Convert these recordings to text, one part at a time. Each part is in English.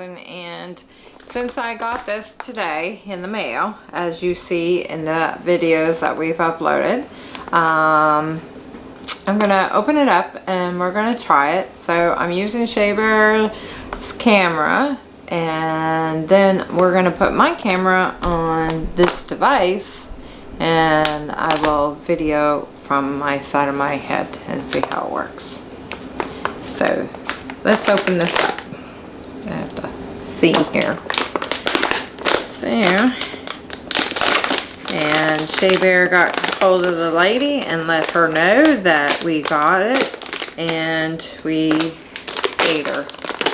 and since I got this today in the mail, as you see in the videos that we've uploaded, um, I'm gonna open it up and we're gonna try it. So I'm using Shea Bear's camera and then we're gonna put my camera on this device and I will video from my side of my head and see how it works. So let's open this up. I have to see here. So, and Shea Bear got hold of the lady and let her know that we got it and we paid her.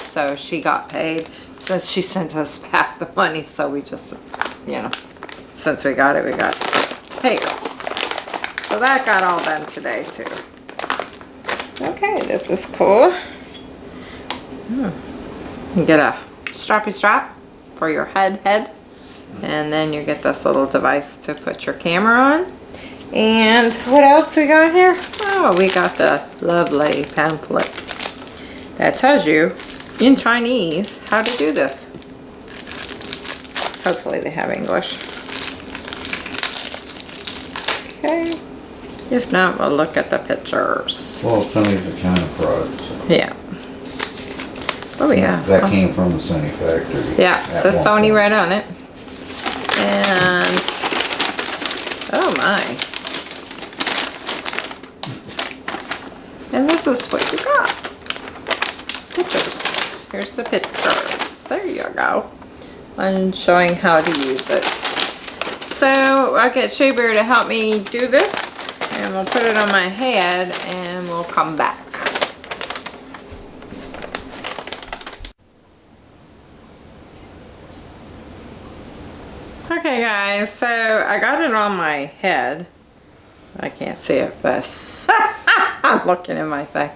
So she got paid since she sent us back the money. So we just, you know, since we got it, we got paid. So that got all done today too. Okay, this is cool. Hmm. You get a strappy strap for your head head. And then you get this little device to put your camera on. And what else we got here? Oh, we got the lovely pamphlet that tells you in Chinese how to do this. Hopefully they have English. Okay. If not, we'll look at the pictures. Well, Sony's a China product, so. Yeah. Oh yeah. That came from the Sony factory. Yeah, so Sony point. right on it. And, oh my. And this is what you got. Pictures. Here's the pictures. There you go. I'm showing how to use it. So I get Shea Bear to help me do this. And we'll put it on my head and we'll come back. Okay guys, so I got it on my head. I can't see it, but I'm looking at my thing.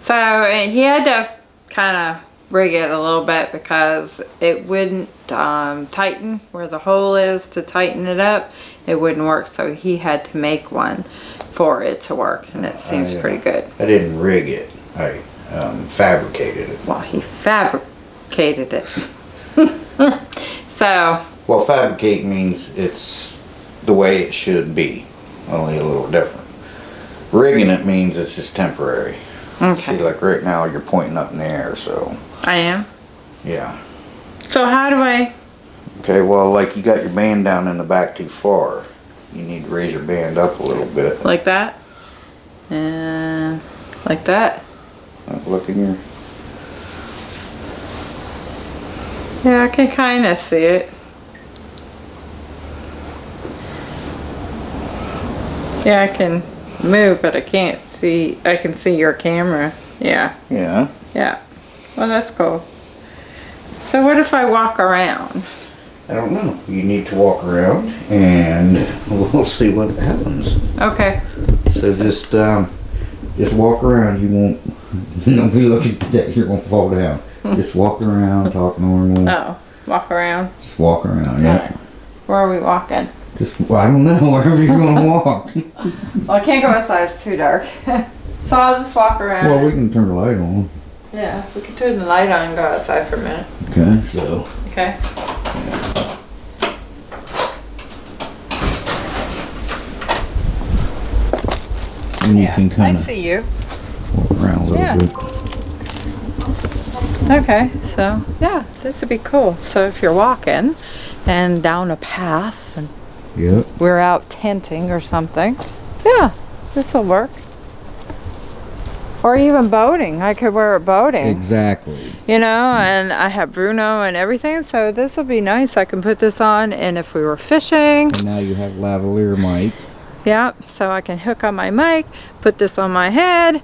So and he had to kind of rig it a little bit because it wouldn't um, tighten where the hole is to tighten it up. It wouldn't work, so he had to make one for it to work, and it seems I, uh, pretty good. I didn't rig it. I um, fabricated it. Well, he fabricated it. so Well, fabricate means it's the way it should be, only a little different. Rigging it means it's just temporary. okay, See, like right now, you're pointing up in the air, so, I am. yeah. So how do I? Okay, well, like you got your band down in the back too far. You need to raise your band up a little bit. like that and like that Look in your, yeah I can kind of see it yeah I can move but I can't see I can see your camera yeah yeah. yeah well that's cool so what if I walk around I don't know. You need to walk around and we'll see what happens. okay So just um, just walk around. You won't don't be looking that you're gonna fall down. just walk around, talk normal. oh walk around Just walk around. Yeah. Alright. where are we walking Just well, I don't know wherever you're gonna walk. well I can't go outside it's too dark so I'll just walk around well, we can turn the light on. yeah we can turn the light on and go outside for a minute Okay. So okay and you Yeah, can I kind of see you. walk around a little Yeah. bit. Okay, so yeah, this would be cool. So if you're walking and down a path and Yep. we're out tenting or something, yeah, this will work. Or even boating. I could wear it boating, Exactly. you know, and I have Bruno and everything, so this will be nice. I can put this on, and if we were fishing, And now you have lavalier mic. yeah, so I can hook on my mic, put this on my head,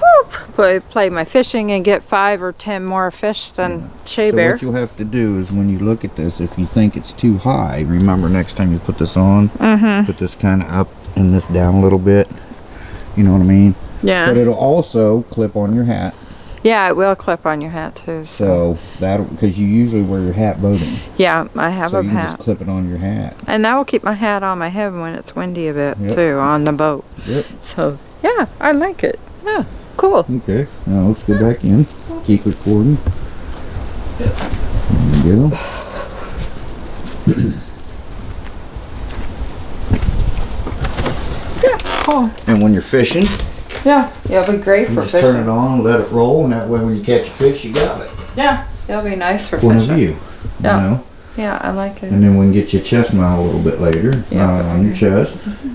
whoop, play, play my fishing and get five or ten more fish than Shea so Bear. what you'll have to do is when you look at this, if you think it's too high, remember next time you put this on, Mm-hmm. put this kind of up and this down a little bit. You know what I mean? Yeah. But it'll also clip on your hat. Yeah, it will clip on your hat too. So that because you usually wear your hat boating, Yeah, I have so a you can hat. just clip it on your hat. And that will keep my hat on my head when it's windy a bit Yep. too on the boat. Yep. So yeah, I like it. Yeah, cool. Okay. Now let's go back in. Keep recording. There you go. Yeah, cool. And when you're fishing, Yeah, it'll be great for just turn it on, let it roll, and that way when you catch a fish, you got it. Yeah, it'll be nice for Point of view. Yeah. You know? Yeah, I like it. And then we can get your chest mount a little bit later, Yeah. not on your chest. Mm-hmm.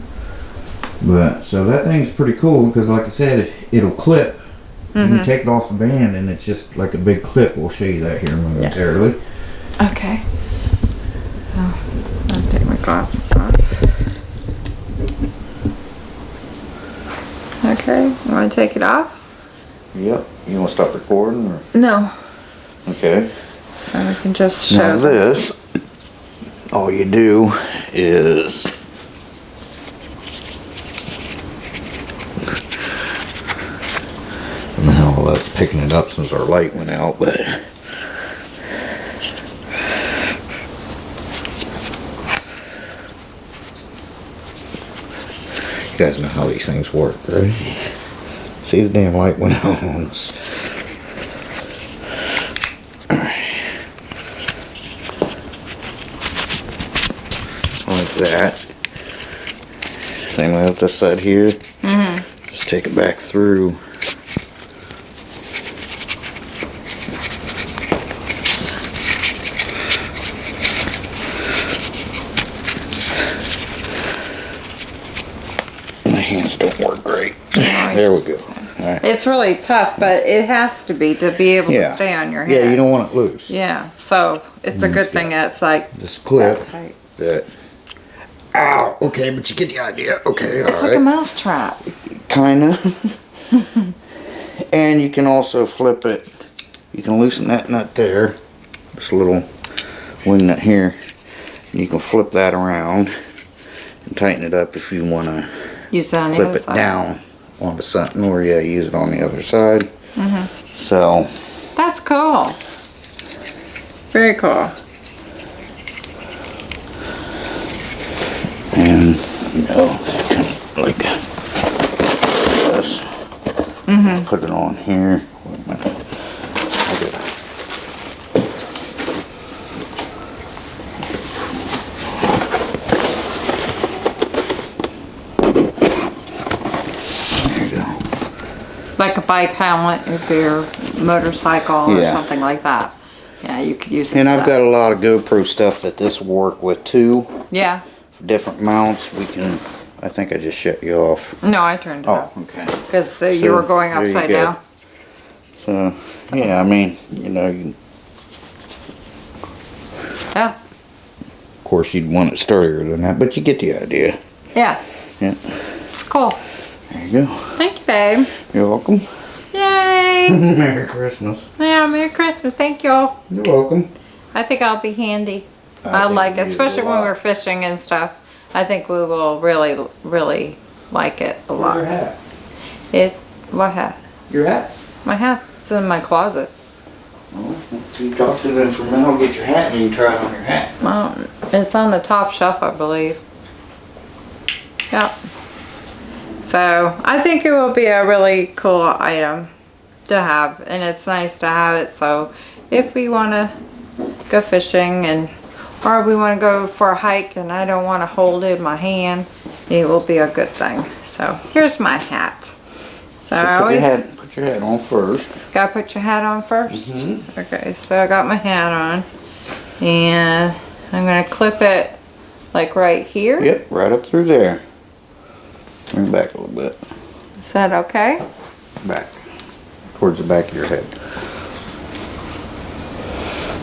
But so that thing's pretty cool because, like I said, it'll clip. You Mm-hmm. can take it off the band, and it's just like a big clip. We'll show you that here momentarily. Okay. Oh, I'll take my glasses off. Okay, you want to take it off? Yep. You want to stop recording? Or? No. Okay. So we can just Now show. this, all you do is I don't know that's picking it up since our light went out, but you guys know how these things work, right? See the damn light went out on us. like that. Same way with this side here. Mm-hmm. Just take it back through. My hands don't work great. There we go. Alright. It's really tough, but it has to be to be able Yeah. to stay on your head. Yeah, you don't want it loose. Yeah, so it's a good thing it's like This clip that. Ow! Okay, but you get the idea. Okay, It's like alright. a mouse trap. Kinda. and you can also flip it. You can loosen that nut there. This little wing nut here. You can flip that around and tighten it up if you want to Use it on the clip other it side. down onto something or yeah, use it on the other side. Mm-hmm. So, That's cool. Very cool. and you know, like this. Mm-hmm. Put it on here. Wait a minute. I gotta- There you go. Like a bike helmet if you're motorcycle or Yeah. something like that. Yeah, you could use it. And I've that. got a lot of GoPro stuff that this will work with too. Yeah. Different mounts. We can. I think I just shut you off. No, I turned it Oh, off okay. because uh, you were going upside down. So yeah, I mean, you know, you, Yeah. of course you'd want it sturdier than that, but you get the idea. Yeah. Yeah. It's cool. There you go. Thank you, babe. You're welcome. Yay. Merry Christmas. yeah. Merry Christmas. Thank you. All. You're welcome. I think I'll be handy. I I, like it, especially when we're fishing and stuff. I think we will really, really like it a Where's your lot. hat? It, what hat? Your hat. My hat. It's in my closet. Well, you talk to them for a minute. I'll get your hat and you try it on your hat. Well, it's on the top shelf, I believe. Yep. So I think it will be a really cool item to have, and it's nice to have it. So if we want to go fishing and or we want to go for a hike and I don't want to hold it in my hand, it will be a good thing. So here's my hat. So, So I put always your hat. Put your hat on first. Gotta put your hat on 1st mm-hmm. Okay, so I got my hat on. And I'm gonna clip it like right here. Yep, right up through there. Bring it back a little bit. Is that okay? Back. Towards the back of your head.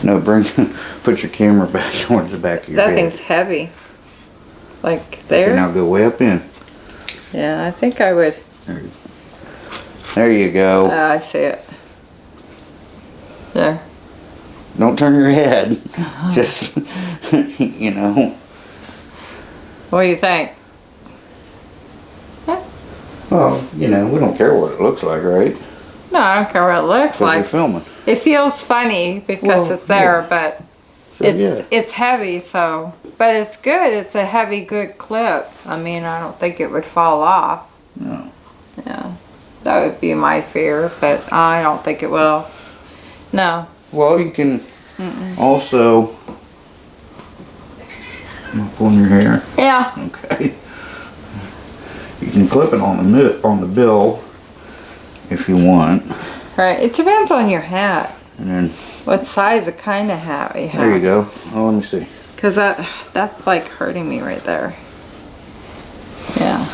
No, bring, put your camera back towards the back of your That head. That thing's heavy. Like there? now go way up in. Yeah, I think I would. There you, there you go. Uh, I see it. There. Don't turn your head. Just, you know. What do you think? Well, you know, we don't care what it looks like, right? No, I don't care what it looks Because you're like. filming. It feels funny because Well, it's there, yeah. but So, it's yeah. it's heavy so but it's good it's a heavy good clip i mean i don't think it would fall off No. yeah that would be my fear but i don't think it will no Well, you can also. Pulling your hair. Yeah. Okay. You can clip it on the on the bill if you want, Right. It depends on your hat. and then What size of kind of hat you have. there you go. Oh, let me see. Cause that that's like hurting me right there. Yeah.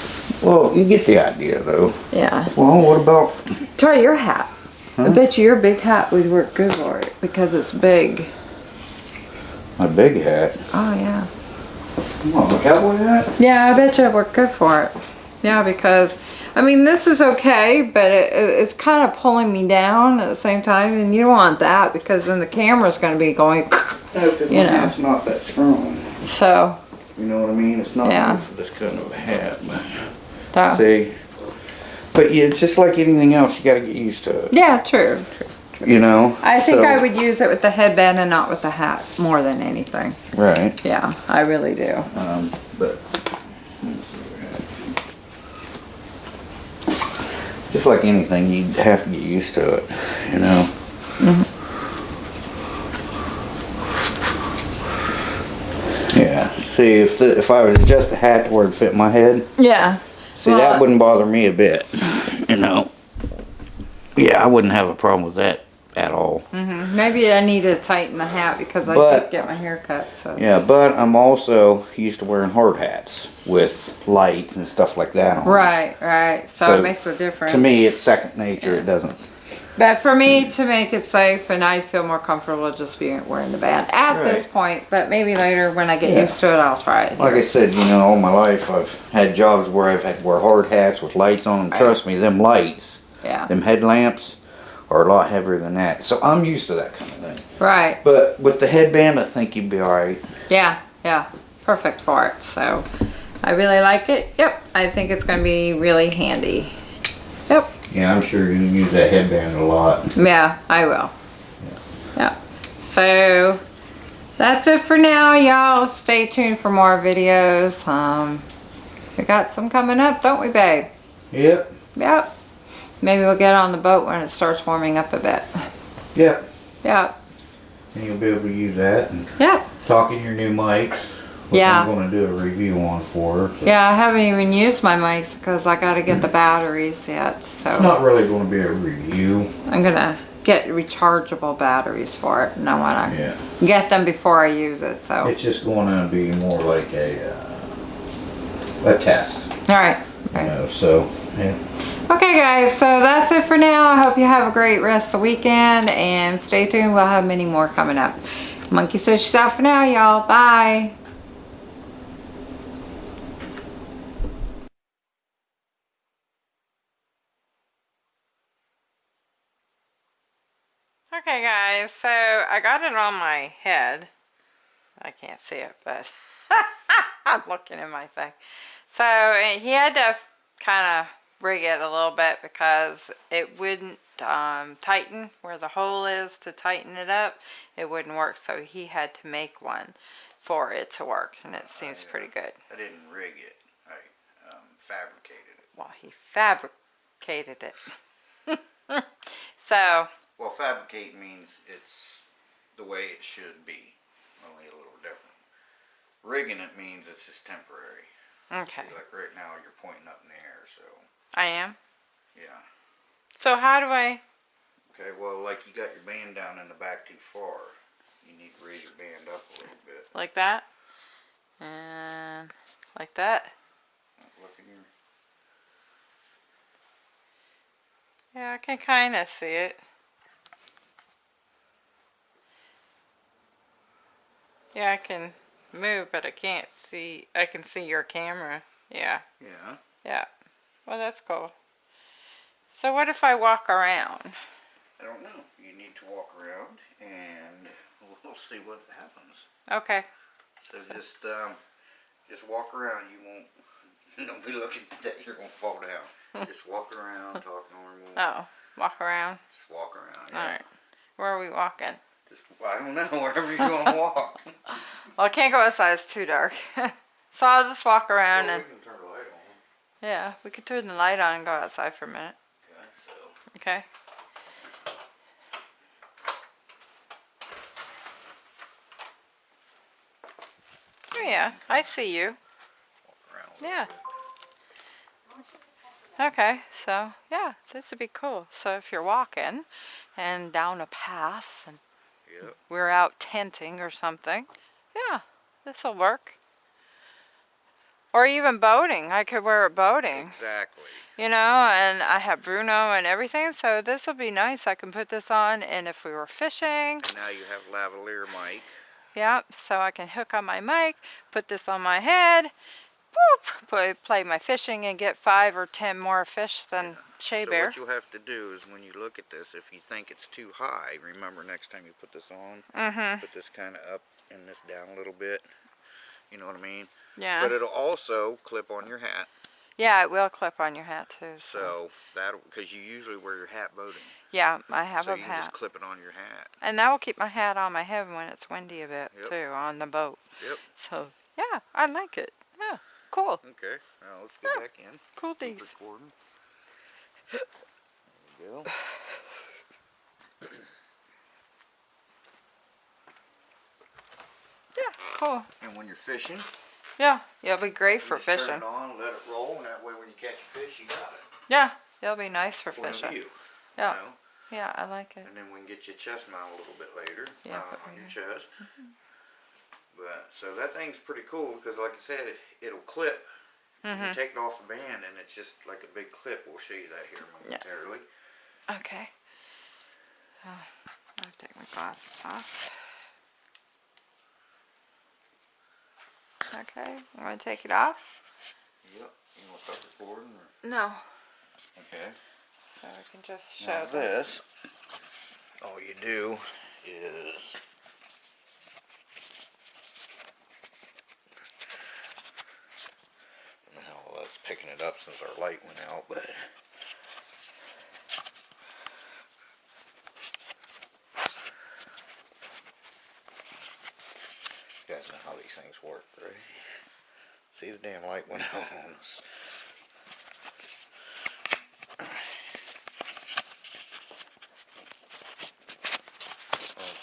Well, you get the idea, though. Yeah. Well, what about? Try your hat. I bet you your big hat would work good for it because it's big. My big hat. Oh yeah. Come on, the cowboy hat. Yeah, I bet you it'd work good for it. Yeah, because I mean this is okay, but it, it- it's kind of pulling me down at the same time, and you don't want that because then the camera's going to be going. No, because You my know. hat's not that strong. So, You know what I mean? It's not Yeah. good for this kind of a hat. so See. But yeah, just like anything else. You got to get used to it. yeah, true. true. You know. I think So- I would use it with the headband and not with the hat more than anything. Right. Yeah, I really do. Um, but let's see what just like anything, you have to get used to it. You know. Mm-hmm. Yeah. See, if the, if I would adjust the hat to where it fit my head, Yeah. see Well, that wouldn't bother me a bit. You know. Yeah, I wouldn't have a problem with that at all. Mm-hmm. Maybe I need to tighten the hat because I But- did get my hair cut. So Yeah, but I'm also used to wearing hard hats with lights and stuff like that on. right, right. So, So, it makes a difference. To me, it's second nature. It doesn't. But for me, to make it safe, and I feel more comfortable just being wearing the band at this point. But maybe later, when I get Yeah. used to it, I'll try it. Like I said, you know, all my life I've had jobs where I've had to wear hard hats with lights on. Right. Trust me, them lights, yeah. them headlamps, are a lot heavier than that. So I'm used to that kind of thing. Right. But with the headband, I think you'd be all right. Yeah. Yeah. Perfect for it. So I really like it. Yep. I think it's going to be really handy. Yep. Yeah, I'm sure you're going to use that headband a lot. Yeah, I will. Yeah. So that's it for now, y'all. Stay tuned for more videos. Um, we got some coming up, don't we, babe? Yep. Yep. Maybe we'll get on the boat when it starts warming up a bit. Yep. Yep. And you'll be able to use that and Yep. talk in your new mics. Which Yeah. I'm going to do a review on for. So. Yeah, I haven't even used my mics because I got to get the batteries yet. So It's not really going to be a review. I'm gonna get rechargeable batteries for it, and I want to Yeah. get them before I use it. So It's just going to be more like a uh, a test, all right. you know. So yeah. Okay, guys, so that's it for now. I hope you have a great rest of the weekend and stay tuned. We'll have many more coming up. Monkey says she's out for now, y'all. Bye. Okay, guys, so I got it on my head. I can't see it, but I'm looking at my thing. So he had to kind of rig it a little bit because it wouldn't um, tighten where the hole is to tighten it up. It wouldn't work, so he had to make one for it to work, and it seems pretty good. I didn't rig it. I um, fabricated it. Well, he fabricated it. so, Well, fabricate means it's the way it should be, only a little different. Rigging it means it's just temporary. okay. See, like right now, you're pointing up in the air, so I am. yeah. So how do I... Okay, well, like you got your band down in the back too far. You need to raise your band up a little bit. like that? And like that? Look in your Yeah, I can kind of see it. Yeah, I can move, but I can't see. I can see your camera. Yeah, yeah. yeah. Well, that's cool. So what if I walk around? I don't know. You need to walk around and we'll see what happens. Okay. So just um, just walk around. You won't. Don't be looking that you're gonna fall down. just walk around, talk normal. Oh, walk around. Just walk around. All Yeah. right. Where are we walking? Just I don't know wherever you're gonna walk. Well, I can't go outside. It's too dark. so I'll just walk around Well, and yeah, we could turn the light on and go outside for a minute. So. Okay. Oh yeah, I see you. Yeah. Okay, so yeah, this would be cool. So if you're walking and down a path and yep. we're out tenting or something, yeah, this will work. Or even boating. I could wear it boating, Exactly. you know, and I have Bruno and everything, so this will be nice. I can put this on, and if we were fishing, now you have lavalier mic. Yep, so I can hook on my mic, put this on my head, boop, play, play my fishing, and get five or ten more fish than Shea so Bear. what you'll have to do is when you look at this, if you think it's too high, remember next time you put this on, Mm-hmm. put this kind of up and this down a little bit. You know what I mean? Yeah. But it'll also clip on your hat. Yeah, it will clip on your hat too. So, So that because you usually wear your hat boating, yeah, I have so a you can hat, just clip it on your hat. and that will keep my hat on my head when it's windy a bit Yep. too on the boat. Yep. So yeah, I like it. Yeah, cool, Okay. Now let's get Yeah. back in. cool Keep recording. There we go. Yeah, cool. And when you're fishing, Yeah, yeah, it'll be great for just turn fishing. it on, let it roll, and that way when you catch a fish, you got it. Yeah, it'll be nice for Point fishing. view. Yeah, You know? yeah, I like it. And then we can get your chest mount a little bit later. Yeah, uh, on your chest. But so that thing's pretty cool because, like I said, it, it'll clip. Mm-hmm. You take it off the band, and it's just like a big clip. We'll show you that here momentarily. Okay. Uh, I'll take my glasses off. Okay, I'm gonna take it off. Yep. You want to start recording? Or? No. Okay. So I can just Now show them. this, all you do is I don't know how well that's picking it up since our light went out, but you guys know how these things work, right? See the damn light went out on us.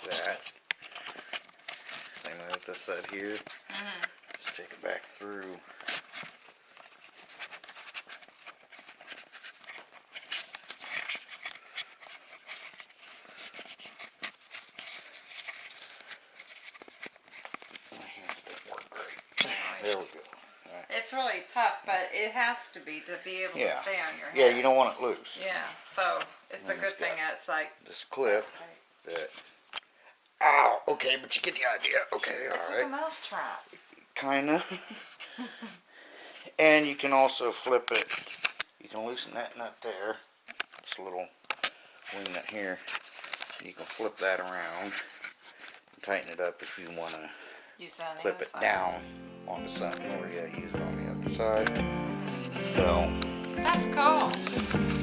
like that. Same way with this side here. Mm-hmm. Just take it back through. My hands don't work great. There we go. Alright. It's really tough, but it has to be to be able Yeah. to stay on your head. Yeah, you don't want it loose. Yeah, so it's a good it's thing it's like. This clip that. Ow! Okay, but you get the idea. Okay, It's like alright. a mouse trap. kinda. and you can also flip it. You can loosen that nut there. This little wing nut here. You can flip that around and tighten it up if you want to clip it side. down onto something or yeah, use it on the other side. So That's cool.